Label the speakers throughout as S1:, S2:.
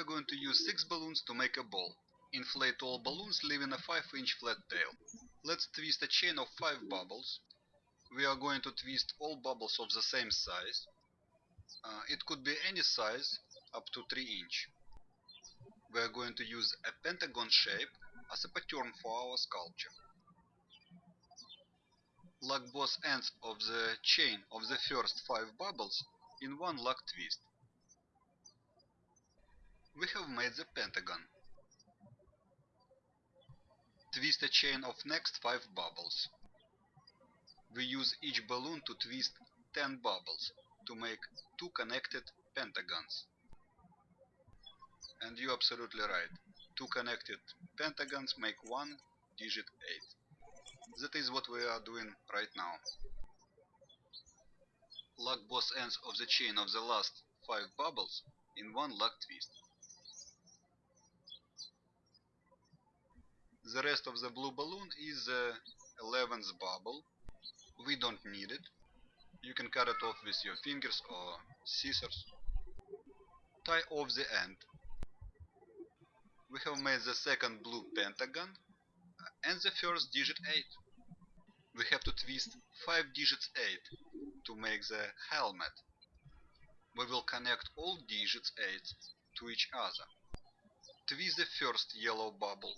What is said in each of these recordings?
S1: we're going to use 6 balloons to make a ball. Inflate all balloons leaving a 5 inch flat tail. Let's twist a chain of 5 bubbles. We are going to twist all bubbles of the same size. Uh, it could be any size up to 3 inch. We are going to use a pentagon shape as a pattern for our sculpture. Lock both ends of the chain of the first 5 bubbles in one lock twist. We have made the pentagon. Twist a chain of next 5 bubbles. We use each balloon to twist 10 bubbles to make two connected pentagons. And you're absolutely right. Two connected pentagons make one digit 8. That is what we are doing right now. Lock both ends of the chain of the last 5 bubbles in one lock twist. The rest of the blue balloon is uh, the 11th bubble. We don't need it. You can cut it off with your fingers or scissors. Tie off the end. We have made the second blue pentagon and the first digit 8. We have to twist 5 digits 8 to make the helmet. We will connect all digits 8 to each other. Twist the first yellow bubble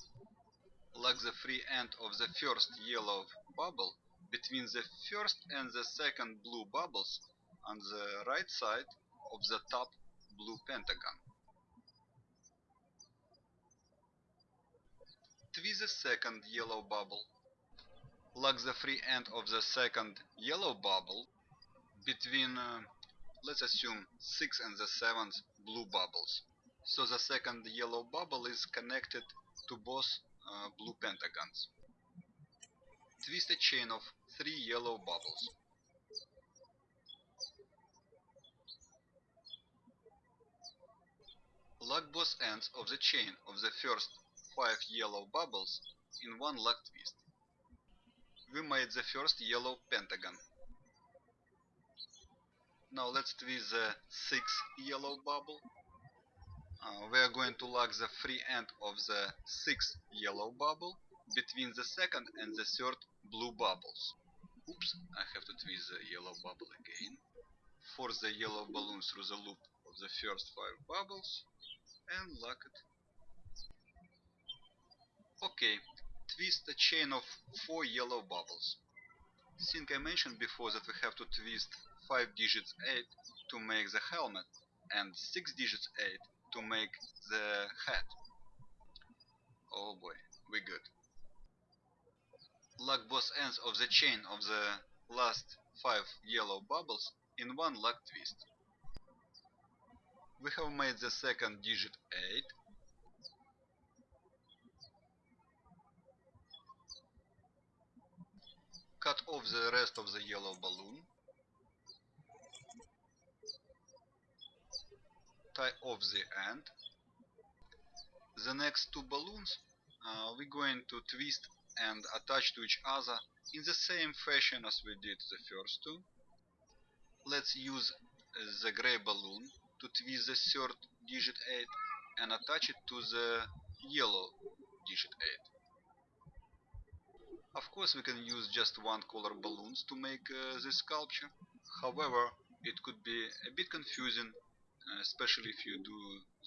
S1: lock the free end of the first yellow bubble between the first and the second blue bubbles on the right side of the top blue pentagon. Twist the second yellow bubble. Lock the free end of the second yellow bubble between, uh, let's assume, 6 and the 7th blue bubbles. So the second yellow bubble is connected to both blue pentagons. Twist a chain of three yellow bubbles. Lock both ends of the chain of the first five yellow bubbles in one lock twist. We made the first yellow pentagon. Now let's twist the sixth yellow bubble uh, we are going to lock the free end of the sixth yellow bubble between the second and the third blue bubbles. Oops, I have to twist the yellow bubble again. Force the yellow balloon through the loop of the first five bubbles and lock it. Okay, twist a chain of four yellow bubbles. Think I mentioned before that we have to twist 5 digits 8 to make the helmet and 6 digits 8 to make the hat. Oh boy, we good. Lock both ends of the chain of the last 5 yellow bubbles in one lock twist. We have made the second digit 8. Cut off the rest of the yellow balloon. Off the end. The next two balloons uh, we're going to twist and attach to each other in the same fashion as we did the first two. Let's use the gray balloon to twist the third digit 8 and attach it to the yellow digit 8. Of course we can use just one color balloons to make uh, this sculpture. However, it could be a bit confusing uh, especially if you do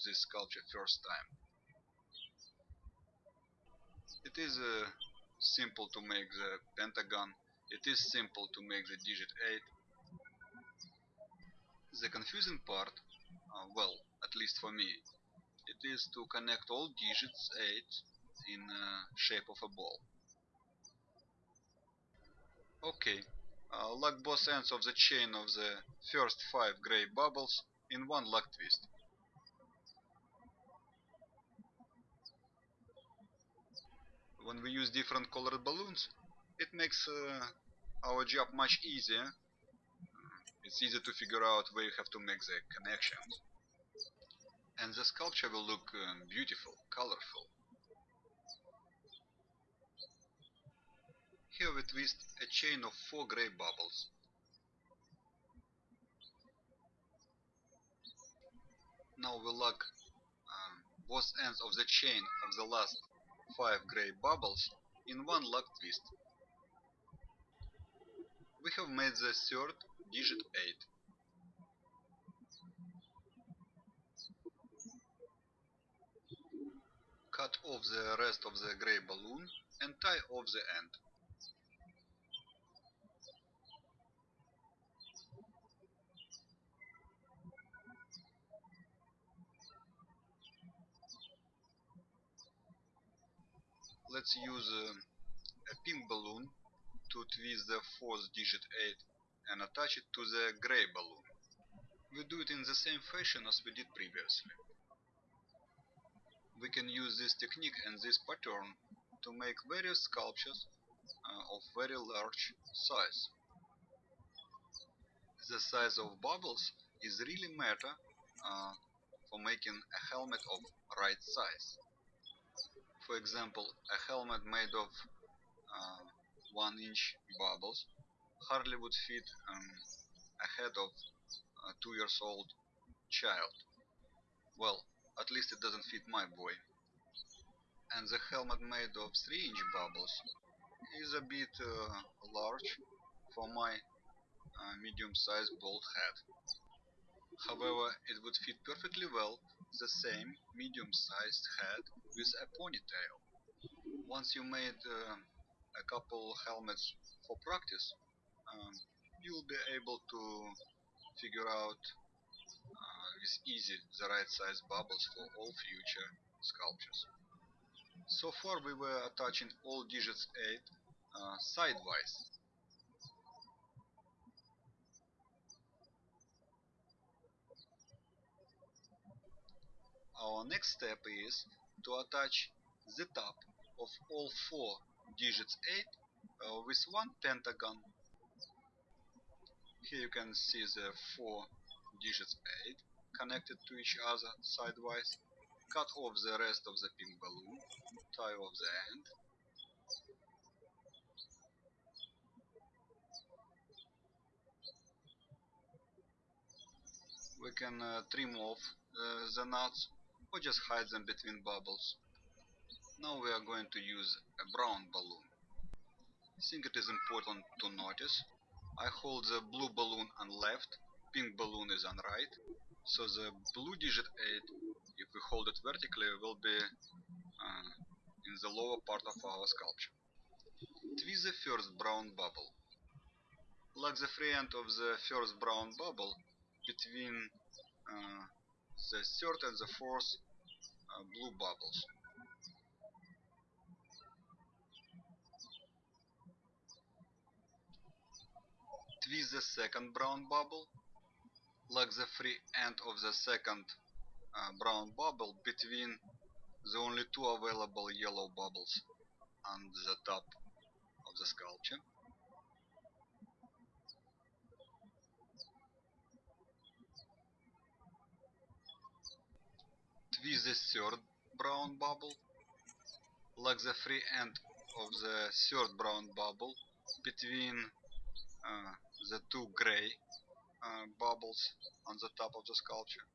S1: this sculpture first time. It is uh, simple to make the pentagon, it is simple to make the digit 8. The confusing part, uh, well, at least for me, it is to connect all digits 8 in uh, shape of a ball. Okay, uh, lock both ends of the chain of the first 5 gray bubbles in one lock twist. When we use different colored balloons, it makes uh, our job much easier. It's easy to figure out where you have to make the connections. And the sculpture will look um, beautiful, colorful. Here we twist a chain of four gray bubbles. Now we lock um, both ends of the chain of the last 5 grey bubbles in one lock twist. We have made the third digit 8. Cut off the rest of the grey balloon and tie off the end. Let's use uh, a pink balloon to twist the fourth digit 8 and attach it to the grey balloon. We do it in the same fashion as we did previously. We can use this technique and this pattern to make various sculptures uh, of very large size. The size of bubbles is really matter uh, for making a helmet of right size for example, a helmet made of uh, 1 inch bubbles hardly would fit um, a head of a 2 years old child. Well, at least it doesn't fit my boy. And the helmet made of 3 inch bubbles is a bit uh, large for my uh, medium-sized bald head. However, it would fit perfectly well the same medium-sized head with a ponytail. Once you made uh, a couple helmets for practice, um, you'll be able to figure out uh, with easy the right size bubbles for all future sculptures. So far we were attaching all digits 8 uh, sidewise Our next step is to attach the top of all four digits 8 uh, with one pentagon. Here you can see the four digits 8 connected to each other sidewise. Cut off the rest of the pink balloon, tie off the end. We can uh, trim off uh, the nuts just hide them between bubbles. Now we are going to use a brown balloon. I think it is important to notice I hold the blue balloon on left, pink balloon is on right, so the blue digit 8, if we hold it vertically, will be uh, in the lower part of our sculpture. Twist the first brown bubble. Lock the free end of the first brown bubble between uh, the third and the fourth uh, blue bubbles. Twist the second brown bubble. Lock the free end of the second uh, brown bubble between the only two available yellow bubbles on the top of the sculpture. Twist the third brown bubble. like the free end of the third brown bubble between uh, the two gray uh, bubbles on the top of the sculpture.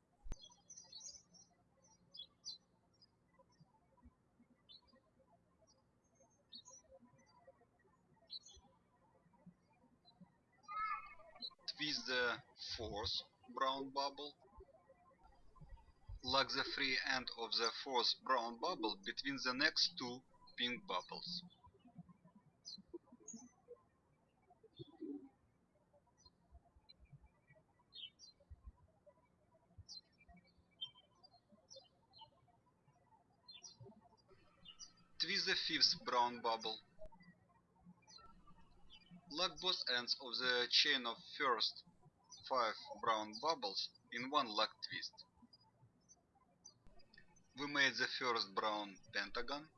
S1: Twist the fourth brown bubble lock the free end of the fourth brown bubble between the next two pink bubbles. Twist the fifth brown bubble. Lock both ends of the chain of first five brown bubbles in one lock twist. We made the first brown pentagon.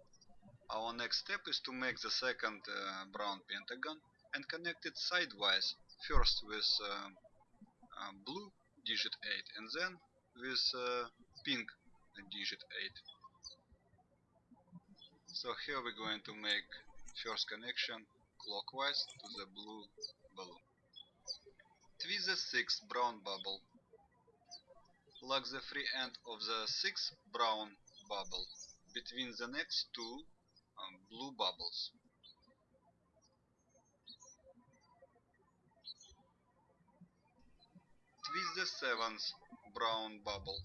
S1: Our next step is to make the second uh, brown pentagon and connect it sidewise, first with uh, uh, blue digit 8 and then with uh, pink digit 8. So here we're going to make first connection clockwise to the blue balloon. Twist the sixth brown bubble lock the free end of the sixth brown bubble between the next two um, blue bubbles. Twist the seventh brown bubble.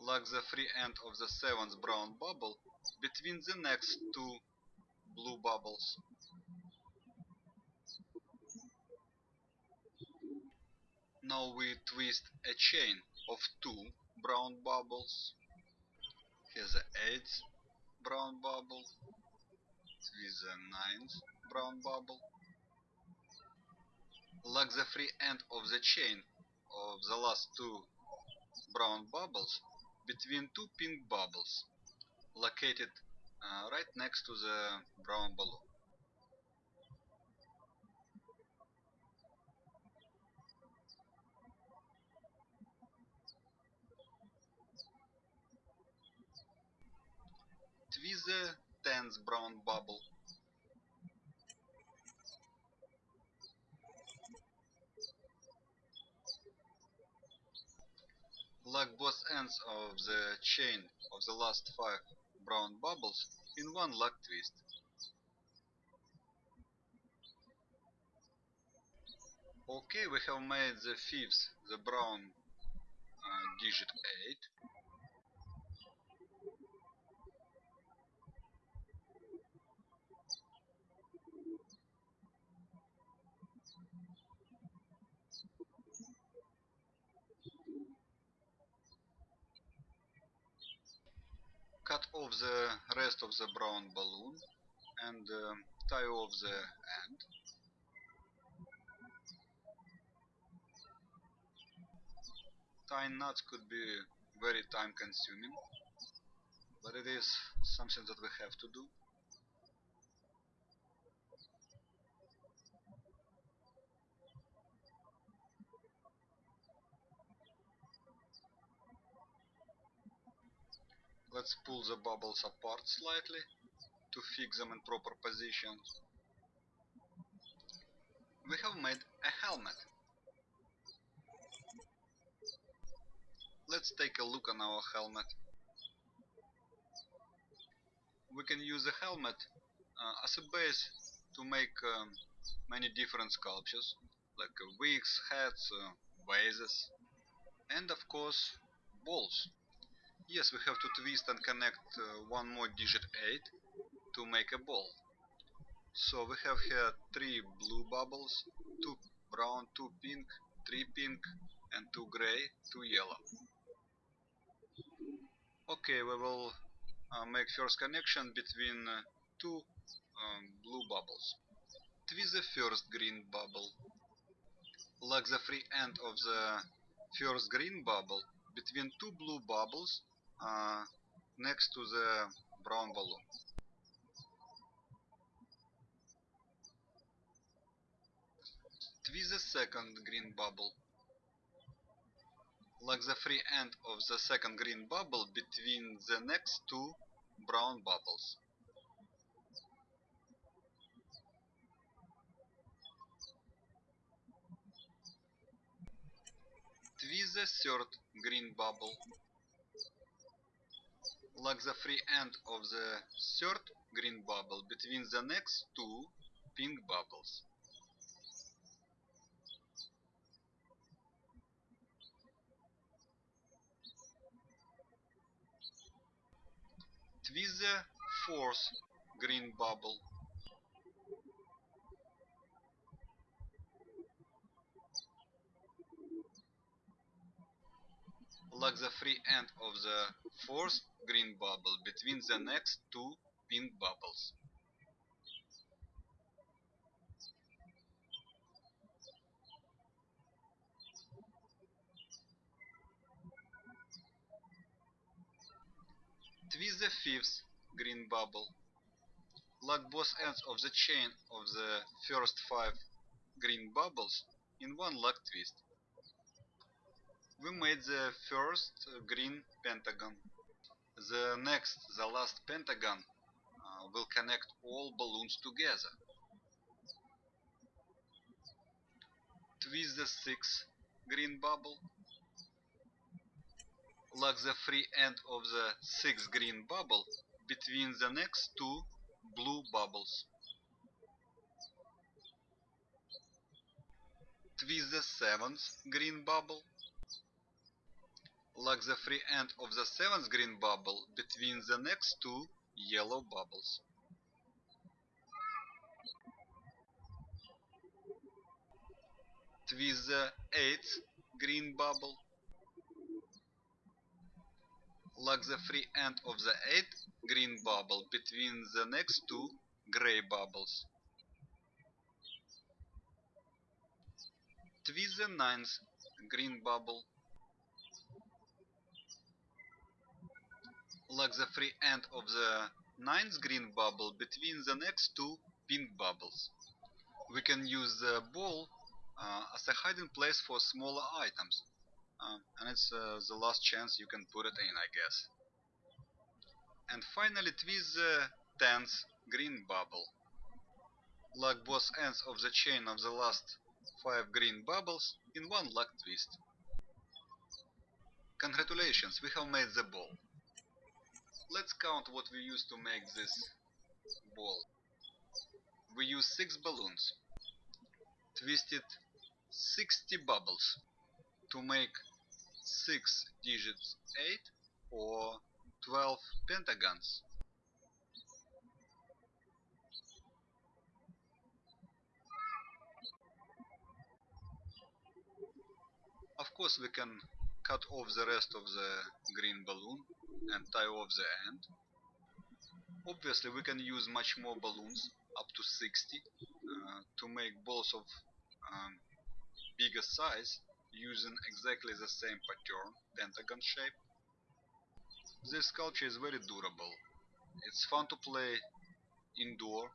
S1: Lock the free end of the seventh brown bubble between the next two blue bubbles. Now we twist a chain of two brown bubbles. Here's the eighth brown bubble with the ninth brown bubble. Lock the free end of the chain of the last two brown bubbles between two pink bubbles located uh, right next to the brown balloon. Twist the tenth brown bubble. Lock both ends of the chain of the last five brown bubbles in one lock twist. Okay, we have made the fifth, the brown uh, digit 8. Cut off the rest of the brown balloon and uh, tie off the end. Tying knots could be very time consuming, but it is something that we have to do. Let's pull the bubbles apart slightly to fix them in proper positions. We have made a helmet. Let's take a look on our helmet. We can use the helmet uh, as a base to make um, many different sculptures like uh, wigs, hats, uh, vases and of course balls. Yes, we have to twist and connect uh, one more digit 8 to make a ball. So we have here three blue bubbles, two brown, two pink, three pink and two gray, two yellow. Okay, we will uh, make first connection between uh, two um, blue bubbles. Twist the first green bubble. Lock the free end of the first green bubble between two blue bubbles uh, next to the brown balloon. Twist the second green bubble. Lock the free end of the second green bubble between the next two brown bubbles. Twist the third green bubble lock the free end of the third green bubble between the next two pink bubbles. Twist the fourth green bubble. Lock the free end of the fourth green bubble between the next two pink bubbles. Twist the fifth green bubble. Lock both ends of the chain of the first five green bubbles in one lock twist. We made the first green pentagon. The next, the last pentagon uh, will connect all balloons together. Twist the sixth green bubble. lock the free end of the sixth green bubble between the next two blue bubbles. Twist the seventh green bubble. Lock the free end of the seventh green bubble between the next two yellow bubbles. Twist the eighth green bubble. Lock the free end of the eighth green bubble between the next two gray bubbles. Twist the ninth green bubble. Lock the free end of the ninth green bubble between the next two pink bubbles. We can use the ball uh, as a hiding place for smaller items. Uh, and it's uh, the last chance you can put it in, I guess. And finally twist the 10th green bubble. Lock both ends of the chain of the last 5 green bubbles in one lock twist. Congratulations, we have made the ball. Let's count what we used to make this ball. We use 6 balloons, twisted 60 bubbles to make 6 digits 8 or 12 pentagons. Of course we can cut off the rest of the green balloon and tie off the end. Obviously we can use much more balloons, up to 60, uh, to make balls of um, bigger size using exactly the same pattern, pentagon shape. This sculpture is very durable. It's fun to play indoor.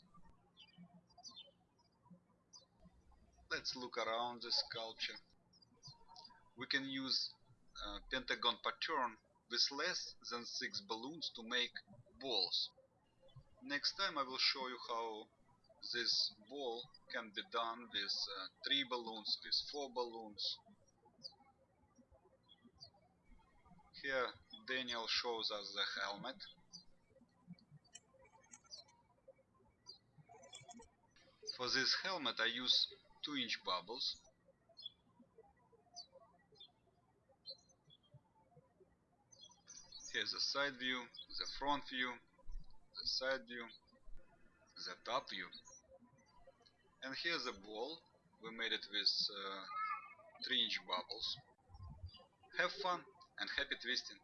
S1: Let's look around the sculpture. We can use uh, pentagon pattern with less than 6 balloons to make balls. Next time I will show you how this ball can be done with uh, 3 balloons, with 4 balloons. Here Daniel shows us the helmet. For this helmet I use 2 inch bubbles. Here's the side view, the front view, the side view, the top view. And here's the ball. We made it with uh, 3 inch bubbles. Have fun and happy twisting!